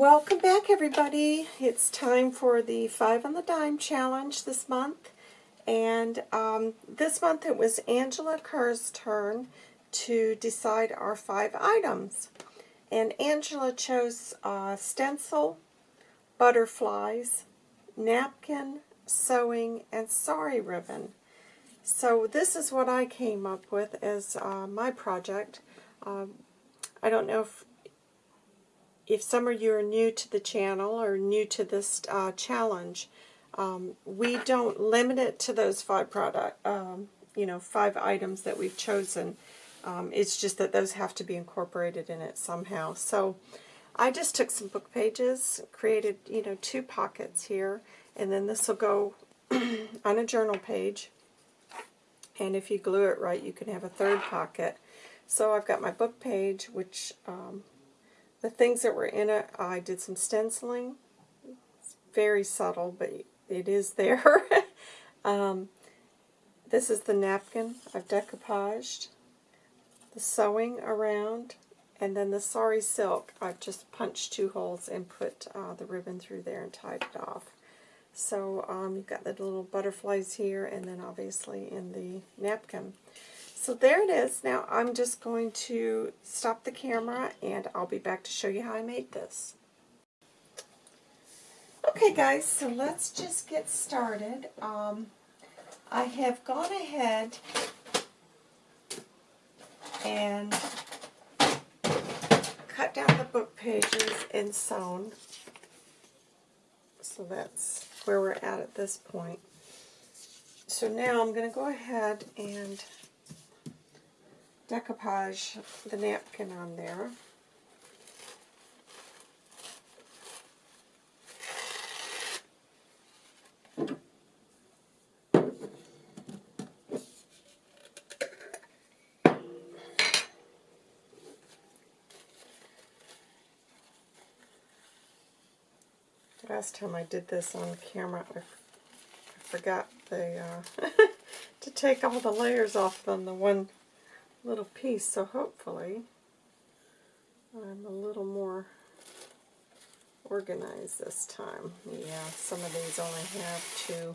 Welcome back everybody. It's time for the 5 on the Dime challenge this month. And um, this month it was Angela Kerr's turn to decide our five items. And Angela chose uh, stencil, butterflies, napkin, sewing, and sari ribbon. So this is what I came up with as uh, my project. Um, I don't know if if some of you are new to the channel or new to this uh, challenge, um, we don't limit it to those five product, um, you know, five items that we've chosen. Um, it's just that those have to be incorporated in it somehow. So I just took some book pages, created, you know, two pockets here, and then this will go on a journal page. And if you glue it right, you can have a third pocket. So I've got my book page, which um, the things that were in it, I did some stenciling. It's very subtle, but it is there. um, this is the napkin I've decoupaged. The sewing around. And then the sari silk, I've just punched two holes and put uh, the ribbon through there and tied it off. So um, you've got the little butterflies here and then obviously in the napkin. So there it is. Now I'm just going to stop the camera and I'll be back to show you how I made this. Okay guys, so let's just get started. Um, I have gone ahead and cut down the book pages and sewn. So that's where we're at at this point. So now I'm going to go ahead and decoupage the napkin on there. Last time I did this on camera, I, forgot the uh, to take all the layers off on the one little piece, so hopefully I'm a little more organized this time. Yeah, some of these only have two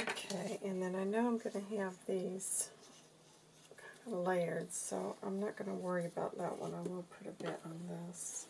Okay, and then I know I'm going to have these kind of layered, so I'm not going to worry about that one. I will put a bit on this.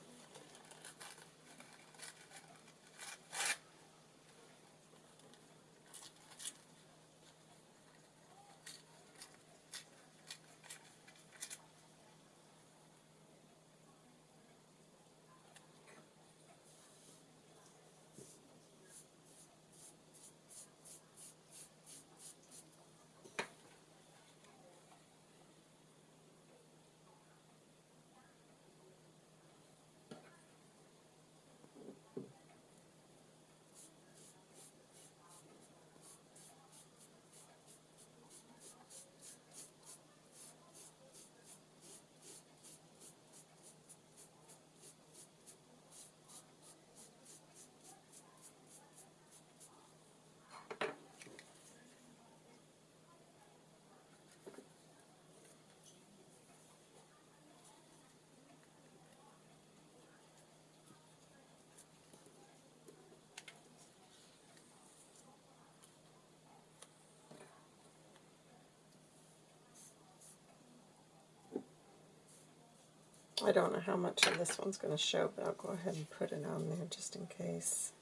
I don't know how much of this one's going to show, but I'll go ahead and put it on there just in case.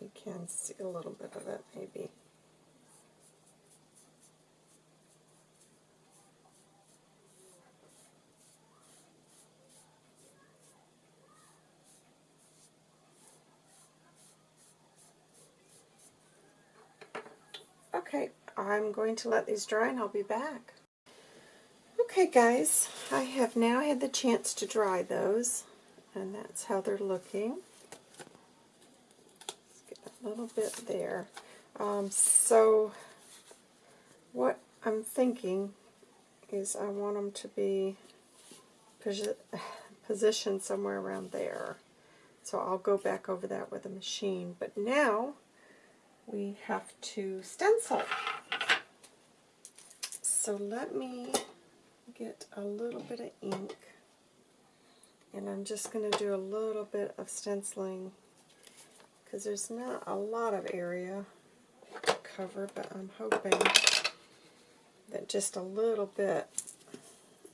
You can see a little bit of it, maybe. Okay, I'm going to let these dry and I'll be back. Okay guys, I have now had the chance to dry those and that's how they're looking. Let's get a little bit there. Um, so what I'm thinking is I want them to be posi positioned somewhere around there. So I'll go back over that with a machine. But now we have to stencil. So let me get a little bit of ink and I'm just going to do a little bit of stenciling because there's not a lot of area to cover but I'm hoping that just a little bit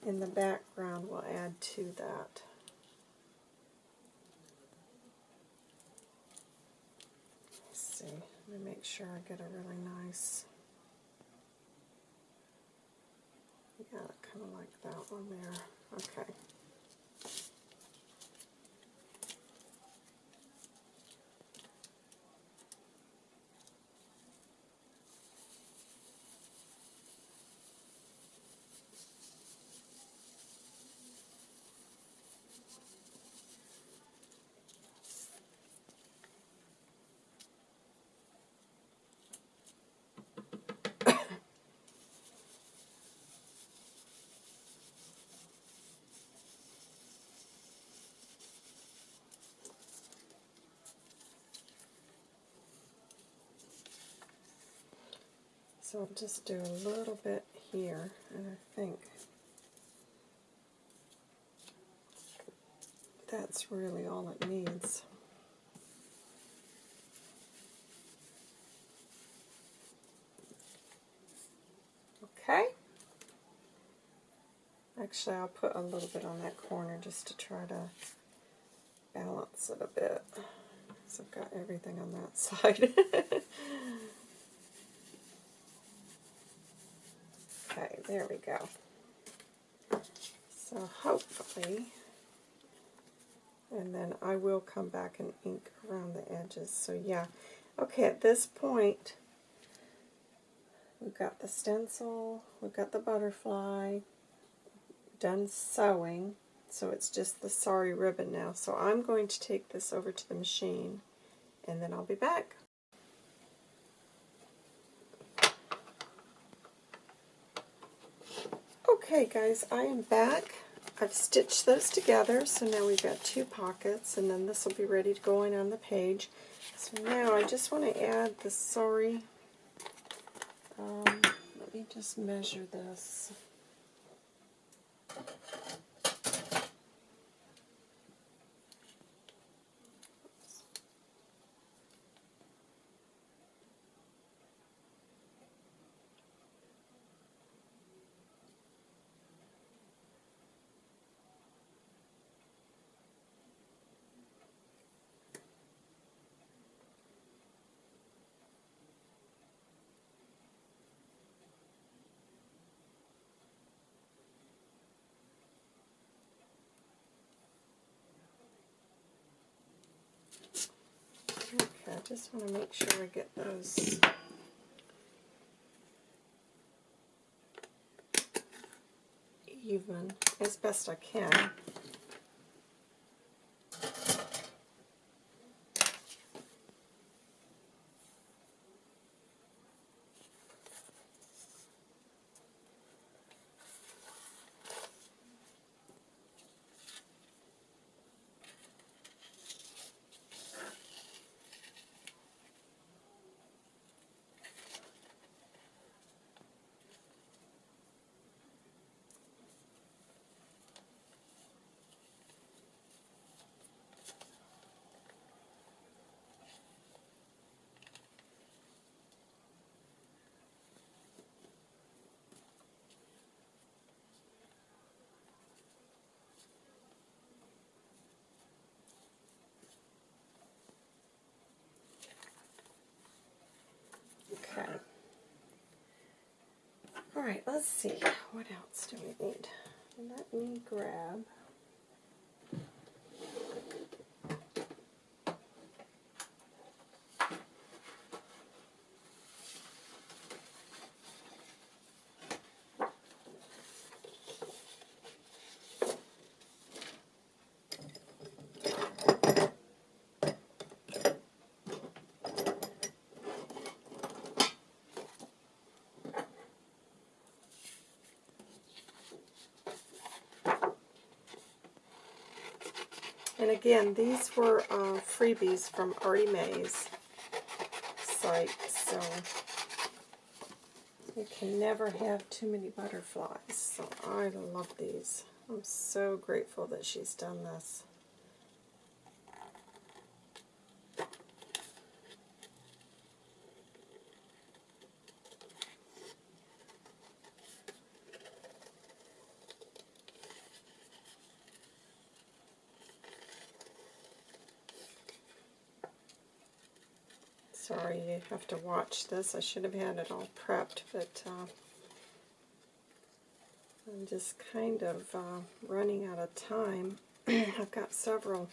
in the background will add to that. Let's see let me make sure I get a really nice, yeah, kind of like that one there. Okay. So I'll just do a little bit here, and I think that's really all it needs. Okay. Actually, I'll put a little bit on that corner just to try to balance it a bit. So I've got everything on that side. There we go. So hopefully, and then I will come back and ink around the edges. So yeah, okay, at this point, we've got the stencil, we've got the butterfly, done sewing, so it's just the sari ribbon now. So I'm going to take this over to the machine, and then I'll be back. Okay guys, I am back. I've stitched those together, so now we've got two pockets, and then this will be ready to go in on the page. So now I just want to add the sari. Um, let me just measure this. I just want to make sure I get those even as best I can. Alright, let's see. What else do we need? Let me grab. And again, these were uh, freebies from Artie Mae's site, so you can never have too many butterflies. So I love these. I'm so grateful that she's done this. Sorry you have to watch this. I should have had it all prepped, but uh, I'm just kind of uh, running out of time. I've got several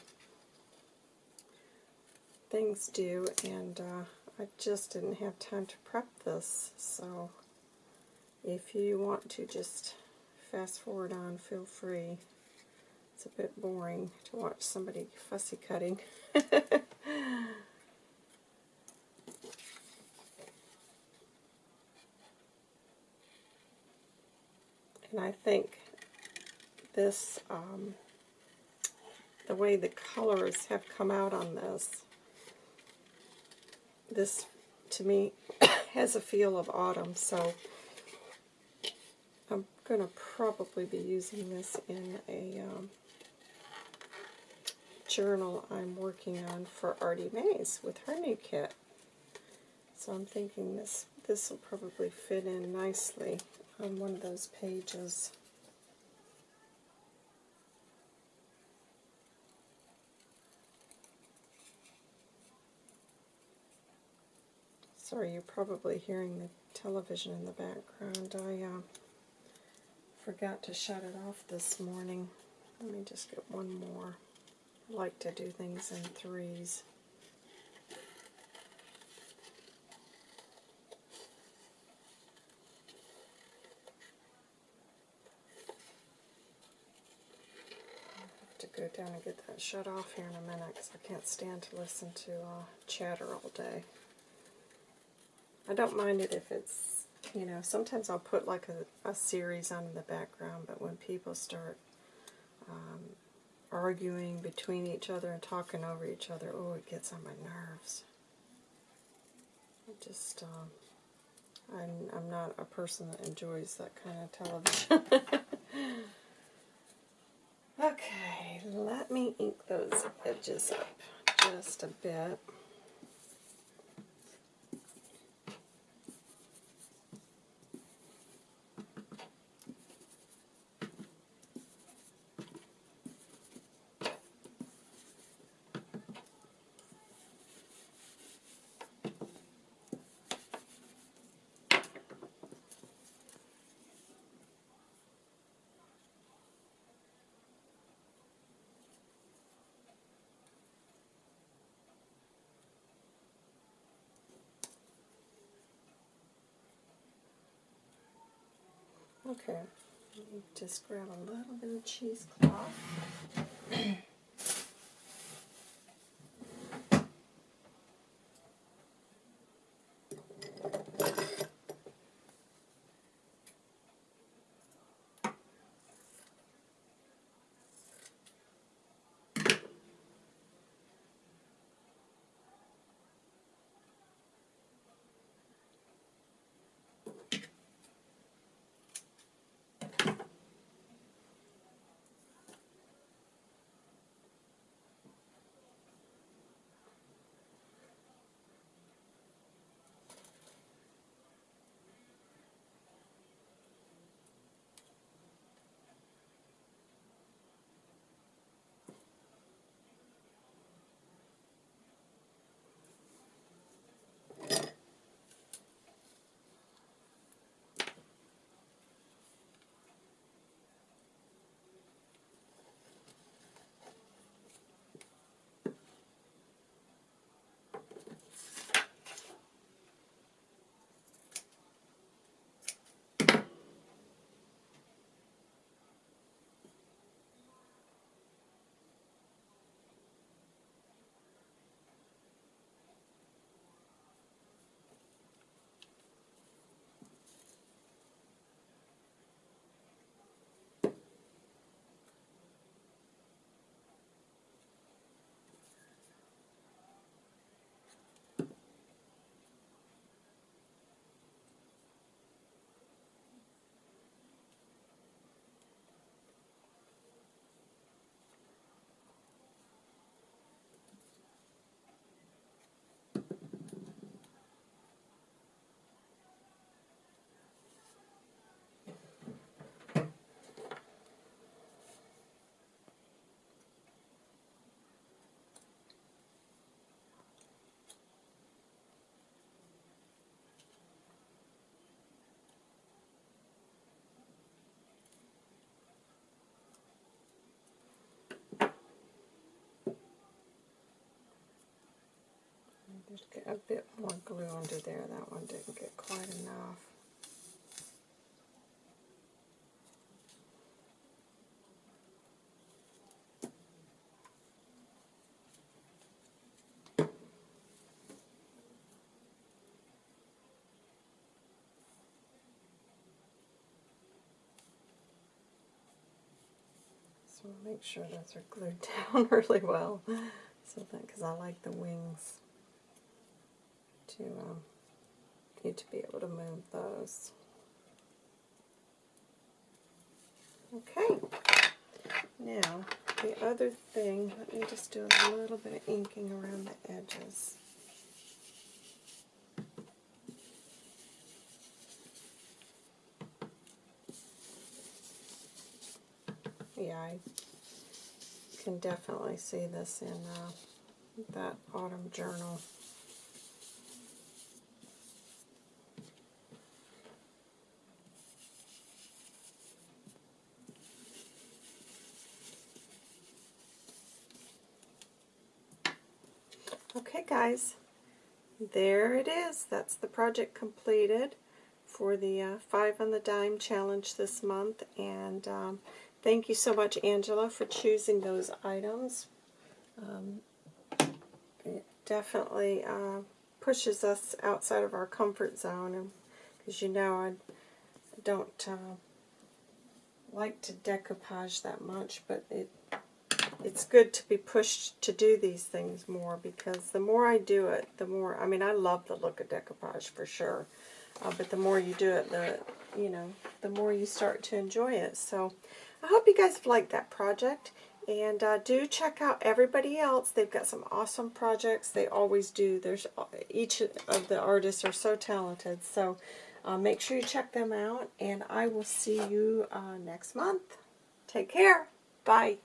things due, and uh, I just didn't have time to prep this. So if you want to just fast forward on, feel free. It's a bit boring to watch somebody fussy cutting. I think this, um, the way the colors have come out on this, this to me has a feel of autumn, so I'm going to probably be using this in a um, journal I'm working on for Artie Mays with her new kit. So I'm thinking this this will probably fit in nicely on one of those pages. Sorry, you're probably hearing the television in the background. I uh, forgot to shut it off this morning. Let me just get one more. I like to do things in threes. Go down and get that shut off here in a minute because I can't stand to listen to uh, chatter all day. I don't mind it if it's, you know, sometimes I'll put like a, a series on in the background, but when people start um, arguing between each other and talking over each other, oh, it gets on my nerves. I just, um, I'm, I'm not a person that enjoys that kind of television. Okay, let me ink those edges up just a bit. Okay, just grab a little bit of cheesecloth. Just get a bit more glue under there. That one didn't get quite enough. So I'll make sure those are glued down really well. So that, because I like the wings to um, need to be able to move those. Okay. Now, the other thing, let me just do a little bit of inking around the edges. Yeah, I can definitely see this in uh, that autumn journal. Okay guys, there it is. That's the project completed for the uh, Five on the Dime challenge this month. And um, thank you so much, Angela, for choosing those items. Um, it definitely uh, pushes us outside of our comfort zone. Because you know, I don't uh, like to decoupage that much, but it it's good to be pushed to do these things more because the more I do it, the more, I mean, I love the look of decoupage for sure, uh, but the more you do it, the, you know, the more you start to enjoy it. So I hope you guys have liked that project. And uh, do check out everybody else. They've got some awesome projects. They always do. There's Each of the artists are so talented. So uh, make sure you check them out. And I will see you uh, next month. Take care. Bye.